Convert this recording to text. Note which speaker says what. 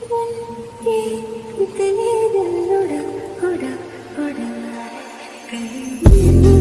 Speaker 1: Hãy subscribe